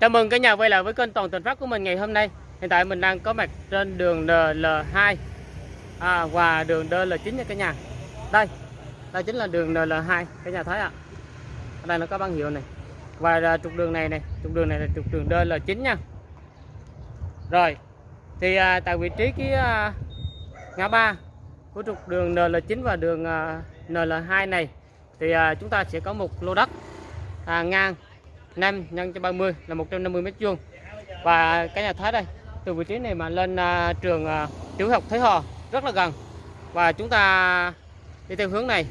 Chào mừng cả nhà quay lại với kênh Toàn Tình Phát của mình ngày hôm nay. Hiện tại mình đang có mặt trên đường NL2 à, và đường DL9 nha cả nhà. Đây, đây chính là đường NL2 cả nhà thấy ạ. Ở đây nó có băng hiệu này. Và à, trục đường này này, trục đường này là trục đường DL9 nha. Rồi, thì à, tại vị trí cái à, ngã ba của trục đường NL9 và đường à, NL2 này thì à, chúng ta sẽ có một lô đất à, ngang 5 nhân cho 30 là 150 mét vuông. Và cái nhà thấy đây từ vị trí này mà lên uh, trường à, tiểu học Thế Hò rất là gần. Và chúng ta đi theo hướng này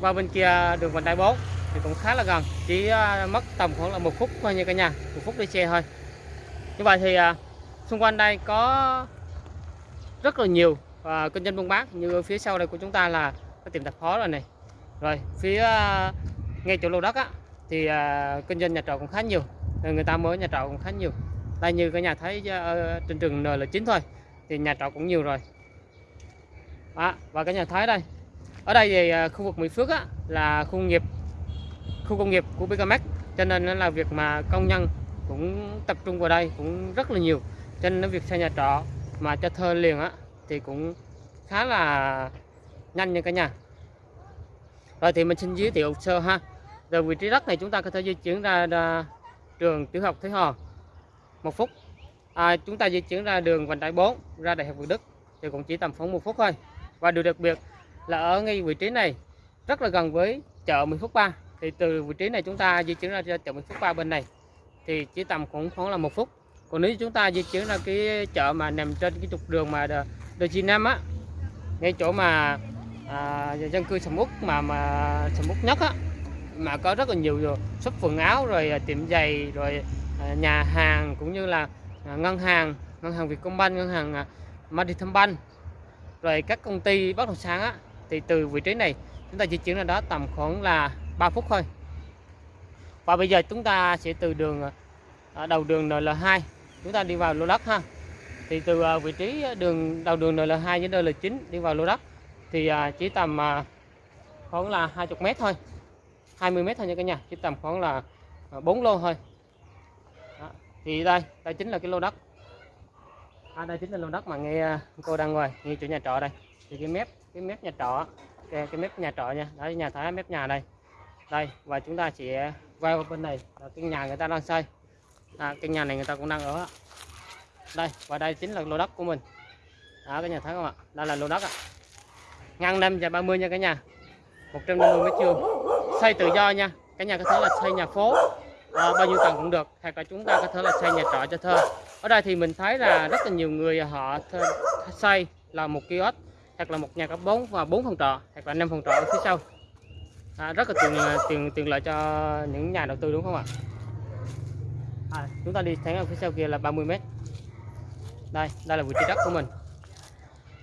qua bên kia đường vành đai 4 thì cũng khá là gần chỉ uh, mất tầm khoảng là một phút thôi nha cả nhà một phút đi xe thôi. Như vậy thì uh, xung quanh đây có rất là nhiều uh, kinh doanh buôn bán. Như ở phía sau đây của chúng ta là có tiệm tạp hóa rồi này. Rồi phía uh, ngay chỗ lô đất á thì à, kinh doanh nhà trọ cũng khá nhiều người ta mới nhà trọ cũng khá nhiều. Đây như cả nhà thấy ở ờ, ờ, trên trường N là chín thôi thì nhà trọ cũng nhiều rồi. À, và cả nhà thấy đây ở đây thì à, khu vực Mỹ Phước á, là khu công nghiệp khu công nghiệp của Bicamax cho nên là việc mà công nhân cũng tập trung vào đây cũng rất là nhiều. Cho nên việc xây nhà trọ mà cho thuê liền á thì cũng khá là nhanh nha cả nhà. Rồi thì mình xin giới thiệu sơ ha từ vị trí đất này chúng ta có thể di chuyển ra, ra trường tiểu học Thế Hò. Một phút. À, chúng ta di chuyển ra đường vành đai 4 ra đại học Việt Đức. Thì cũng chỉ tầm khoảng một phút thôi. Và điều đặc biệt là ở ngay vị trí này rất là gần với chợ 10 phút 3 thì từ vị trí này chúng ta di chuyển ra, chợ 10 phút 3 bên này thì chỉ tầm khoảng khoảng là một phút. Còn nếu chúng ta di chuyển ra cái chợ mà nằm trên cái trục đường mà đường Chi Nam á ngay chỗ mà à, dân cư sầm uất mà mà sầm uất nhất á mà có rất là nhiều shop quần áo rồi à, tiệm giày rồi à, nhà hàng cũng như là à, ngân hàng ngân hàng Vietcombank ngân hàng à, rồi các công ty bất động sản á thì từ vị trí này chúng ta di chuyển ra đó tầm khoảng là 3 phút thôi. Và bây giờ chúng ta sẽ từ đường đầu đường NL2 chúng ta đi vào lô đất ha. Thì từ vị trí đường đầu đường NL2 đến NL9 đi vào lô đất thì chỉ tầm khoảng là 20 mét thôi. 20 mét thôi nha cả nhà chỉ tầm khoảng là à, 4 lô thôi. Đó. thì đây đây chính là cái lô đất. À, đây chính là lô đất mà nghe à, cô đang ngồi nghe chủ nhà trọ đây. Thì cái mép cái mép nhà trọ cái, cái mép nhà trọ nha đó nhà thái mép nhà đây. Đây và chúng ta sẽ quay qua bên này là cái nhà người ta đang xây. À, cái nhà này người ta cũng đang ở. Đây và đây chính là lô đất của mình. Đó cái nhà thấy không ạ? Đây là lô đất ạ. Ngang 5 và 30 nha cả nhà. 150 mét vuông xây tự do nha. Cả nhà có thể là xây nhà phố. À, bao nhiêu tầng cũng được. Hoặc là chúng ta có thể là xây nhà trọ cho thuê ở đây thì mình thấy là rất là nhiều người họ xây là một kiosk hoặc là một nhà cấp 4 và 4 phòng trọ hoặc là 5 phòng trọ ở phía sau. À, rất là tiền à, tiền tiền lợi cho những nhà đầu tư đúng không ạ? À, chúng ta đi thấy ở phía sau kia là 30 mét. Đây đây là vị trí đất của mình.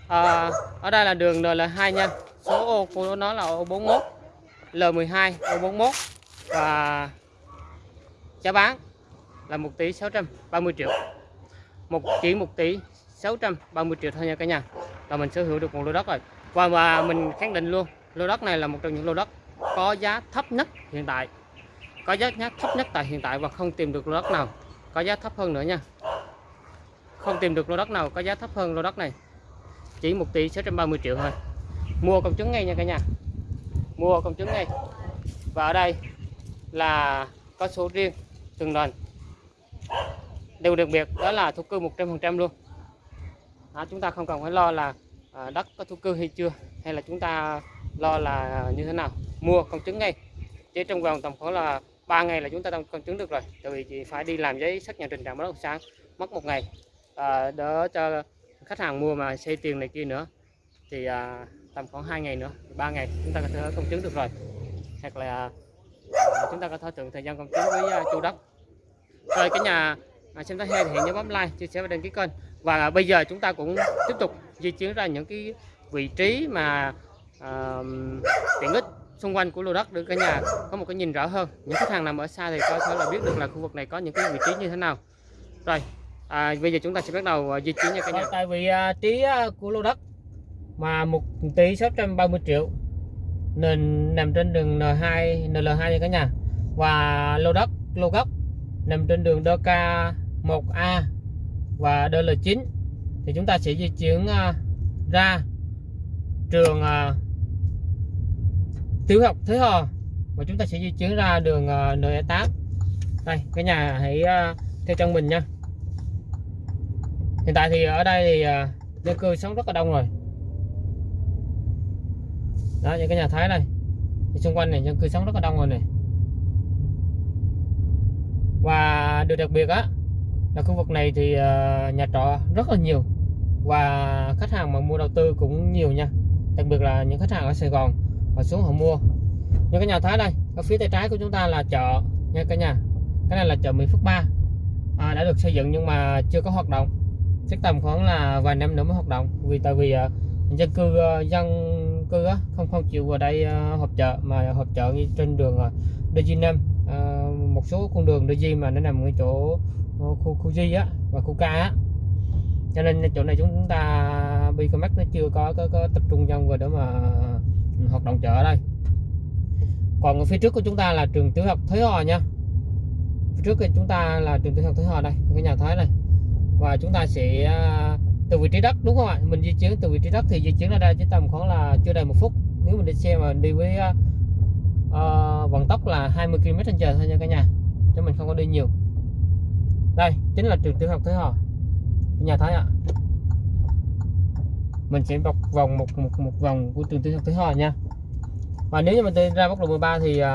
À, ở đây là đường L2 nha. Số ô của nó là ô 41 L12 ô 41 và giá bán là 1 tỷ 630 triệu. Một chỉ 1 tỷ 630 triệu thôi nha cả nhà. Là mình sở hữu được một lô đất rồi. Và mà mình khẳng định luôn, lô đất này là một trong những lô đất có giá thấp nhất hiện tại. Có giá thấp nhất tại hiện tại và không tìm được lô đất nào có giá thấp hơn nữa nha. Không tìm được lô đất nào có giá thấp hơn lô đất này. Chỉ 1 tỷ 630 triệu thôi. Mua công chứng ngay nha cả nhà mua công chứng ngay và ở đây là có số riêng từng lần điều đặc biệt đó là thu cư 100% luôn. À, chúng ta không cần phải lo là à, đất có thu cư hay chưa hay là chúng ta lo là như thế nào. Mua công chứng ngay chỉ trong vòng tầm khoảng là 3 ngày là chúng ta đang công chứng được rồi. Tại vì chỉ phải đi làm giấy xác nhận trình trạng bất động sản mất một ngày à, đỡ cho khách hàng mua mà xây tiền này kia nữa. Thì à, tầm khoảng 2 ngày nữa 3 ngày chúng ta có thể công chứng được rồi. Hoặc là à, chúng ta có thể thuận thời gian công chứng với à, chủ đất. Rồi cái nhà à, xem thấy hay thì hãy nhớ bấm like chia sẻ và đăng ký kênh. Và bây giờ chúng ta cũng tiếp tục di chuyển ra những cái vị trí mà à, tiện ích xung quanh của lô đất để cả nhà có một cái nhìn rõ hơn. Những khách hàng nằm ở xa thì có thể là biết được là khu vực này có những cái vị trí như thế nào. Rồi à, bây giờ chúng ta sẽ bắt đầu à, di chuyển nha cả nhà. Tại vị trí của lô đất mà 1 tỷ 630 triệu. Nên nằm trên đường N2 NL2 nha cả nhà. Và lô đất lô gốc nằm trên đường DK1A và DL9 thì chúng ta sẽ di chuyển à, ra trường à, tiểu học Thế Hò. Và chúng ta sẽ di chuyển ra đường à, uh, NE8 đây cái nhà hãy theo chân mình nha. Hiện tại thì ở đây thì dân cư sống rất là đông rồi đó những cái nhà thái này. Thì xung quanh này dân cư sống rất là đông rồi này. Và điều đặc biệt á là khu vực này thì ờ, nhà trọ rất là nhiều. Và khách hàng mà mua đầu tư cũng nhiều nha. Đặc biệt là những khách hàng ở Sài Gòn họ xuống họ mua. Những cái nhà thái đây ở phía tay trái của chúng ta là chợ nha cả nhà. Cái này là chợ Mỹ Phước 3 à, đã được xây dựng nhưng mà chưa có hoạt động. Chắc tầm khoảng là vài năm nữa mới hoạt động. Vì tại vì uh, dân cư uh, dân cư á, không không chịu vào đây uh, họp chợ mà họp chợ trên đường uh, DG5 uh, một số con đường DG mà nó nằm ngay chỗ uh, khu khu G á và khu K á. Cho nên chỗ này chúng ta Bicomax nó chưa có, có có tập trung dân vào để mà ừ, hoạt động chợ ở đây. Còn ở phía trước của chúng ta là trường tiểu học Thới Hò nha. Phía trước của chúng ta là trường tiểu học Thới Hò đây cái nhà Thái này và chúng ta sẽ ờ, từ vị trí đất đúng không ạ? Mình di chuyển từ vị trí đất thì di chuyển ra đây chỉ tầm khoảng là chưa đầy một phút. Nếu mình đi xe mà đi với uh, vận tốc là 20 km/h thôi nha cả nhà. Cho mình không có đi nhiều. Đây chính là trường tiểu học Thới Hòa nhà Thái ạ. Mình sẽ bọc vòng một một một vòng của trường tiểu học Thới Hòa nha. Và nếu như mình đi ra quốc lộ 13 thì uh,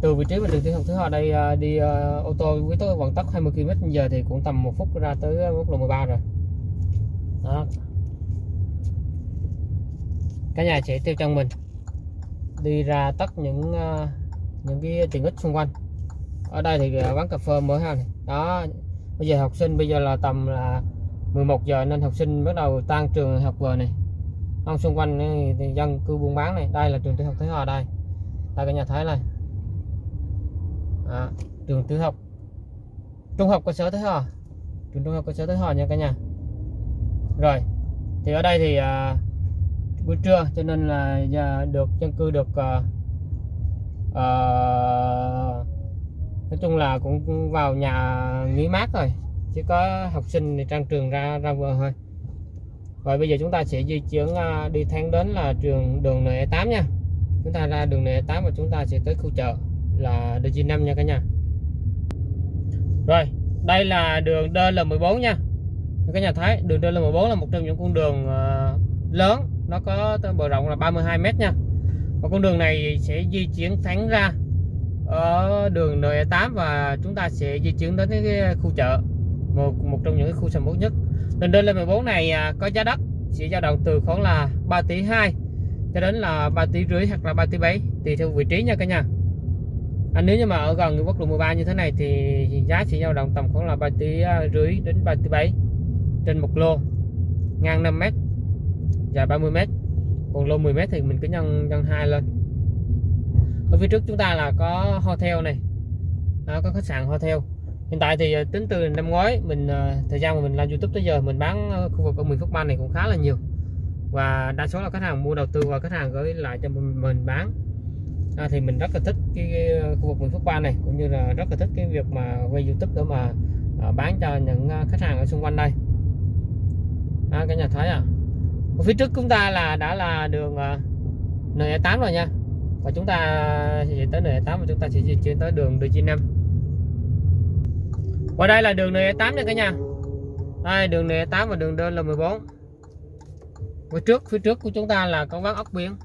từ vị trí của trường tiểu học Thới Hòa đây uh, đi uh, ô tô với tôi vận tốc 20 km/h thì cũng tầm một phút ra tới quốc lộ 13 rồi. Đó cả nhà sẽ theo chân mình đi ra tất những ờ, những cái tiện ích xung quanh. Ở đây thì ờ, quán cà phê mới ha đó bây giờ học sinh bây giờ là tầm là 11 giờ nên học sinh bắt đầu tan trường học về này. Không xung quanh thì dân cư buôn bán này. Đây là trường tiểu học Thế Hòa đây. Đây cả nhà thấy này. À, trường tiểu học. Trung học cơ sở Thế Hòa. Trường trung học cơ sở Thế Hòa nha cả nhà. Rồi thì ở đây thì à, buổi trưa cho nên là nhà được dân cư được à, à, nói chung là cũng vào nhà nghỉ mát rồi chỉ có học sinh thì trang trường ra ra vừa thôi. Rồi bây giờ chúng ta sẽ di chuyển à, đi thang đến là trường đường NE8 nha. Chúng ta ra đường NE8 và chúng ta sẽ tới khu chợ là DG5 nha cả nhà. Rồi đây là đường DL14 nha. Các nhà thấy đường DL14 là một trong những con đường à, lớn nó có bờ rộng là 32 mét nha. Và con đường này sẽ di chuyển thẳng ra ở đường N8 và chúng ta sẽ di chuyển đến cái khu chợ một một trong những khu sầm uất nhất. Đường đơn lên 14 này à, có giá đất sẽ dao động từ khoảng là 3 tỷ 2 cho đến là 3 tỷ rưỡi hoặc là 3 tỷ 7 tùy theo vị trí nha cả nhà. À, nếu như mà ở gần quốc lộ 13 như thế này thì giá sẽ dao động tầm khoảng là 3 tỷ rưỡi đến 3 tỷ 7 trên một lô ngang 5 mét dài 30 m còn lô 10 m thì mình cứ nhân nhân hai lên. Ở phía trước chúng ta là có hotel này. Đó, có khách sạn hotel. Hiện tại thì ờ, tính từ năm ngoái mình ờ, thời gian mà mình làm youtube tới giờ mình bán ờ, khu vực ở 10 phút ban này cũng khá là nhiều. Và đa số là khách hàng mua đầu tư và khách hàng gửi lại cho mình, mình bán. À, thì mình rất là thích cái, cái khu vực 10 phút ban này cũng như là rất là thích cái việc mà quay youtube để mà à, bán cho những khách hàng ở xung quanh đây. À, cả nhà thấy à? Còn phía trước chúng ta là đã là đường ờ, N8 rồi nha. Và chúng ta sẽ tới N8 và chúng ta sẽ di chuyển tới đường D95 qua đây là đường N8 nha cả nhà. Đây đường N8 và đường đơn là 14 và trước phía trước của chúng ta là con vắng ốc biển.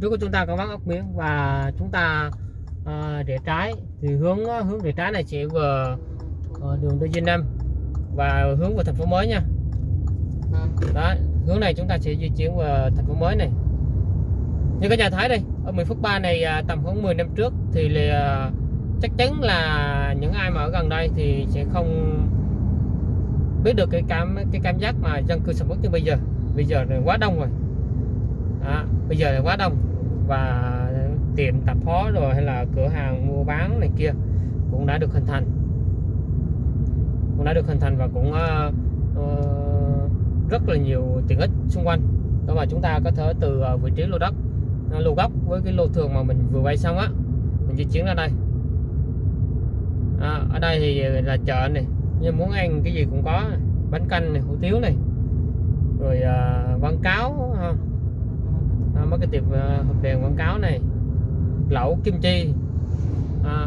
Trước của chúng ta có vắng ốc biển và chúng ta à, rẽ trái. Thì hướng hướng rẽ trái này sẽ về ờ, đường Đô Dinh và hướng vào thành phố mới nha đó hướng này chúng ta sẽ di chuyển vào thành phố mới này. Như các nhà thấy đây ở 10 phút 3 này à, tầm khoảng 10 năm trước thì là chắc chắn là những ai mà ở gần đây thì sẽ không biết được cái cảm cái cảm giác mà dân cư sầm uất như bây giờ. Bây giờ là quá đông rồi. À, bây giờ là quá đông. Và tiệm tạp hóa rồi hay là cửa hàng mua bán này kia cũng đã được hình thành. Cũng đã được hình thành và cũng uh, uh, rất là nhiều tiện ích xung quanh. Đó mà chúng ta có thể từ à, vị trí lô đất à, lô gốc với cái lô thường mà mình vừa quay xong á mình di chuyển ra đây. À, ở đây thì là chợ này nhưng muốn ăn cái gì cũng có bánh canh này hủ tiếu này rồi à, quảng cáo ha. à, mấy cái tiệm à, hộp đèn quảng cáo này lẩu kim chi à,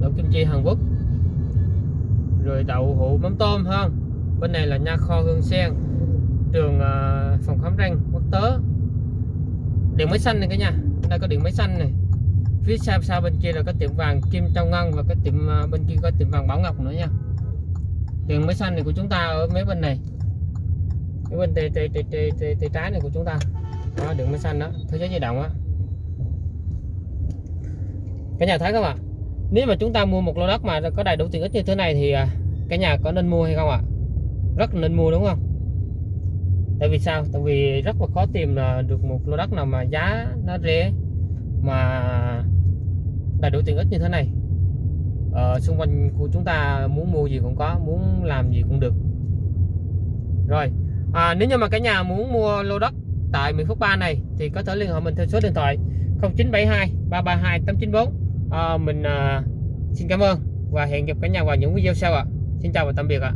lẩu kim chi Hàn Quốc rồi đậu hũ mắm tôm ha. Bên này là nha kho hương sen trường ờ, phòng khám răng quốc tế, điện máy xanh này cả nhà. Đây có điện máy xanh này. Phía sau sau bên kia là có tiệm vàng kim trong ngân và cái tiệm ờ, bên kia có tiệm vàng bảo ngọc nữa nha. Điện máy xanh này của chúng ta ở mấy bên này? Cái bên tay, tay, tay, tay, tay, tay trái này của chúng ta. Đó điện máy xanh đó. Thế giới di động á. Cả nhà thấy không ạ? Nếu mà chúng ta mua một lô đất mà có đầy đủ tiện ích như thế này thì ờ, cả nhà có nên mua hay không ạ? Rất nên mua đúng không? Tại vì sao? Tại vì rất là khó tìm là được một lô đất nào mà giá nó rẻ mà đầy đủ tiện ích như thế này. Ở xung quanh của chúng ta muốn mua gì cũng có muốn làm gì cũng được. Rồi à, nếu như mà cả nhà muốn mua lô đất tại Mỹ Phước Ba này thì có thể liên hệ mình theo số điện thoại 0972 332 894 à, mình à, xin cảm ơn và hẹn gặp cả nhà vào những video sau ạ. Xin chào và tạm biệt ạ.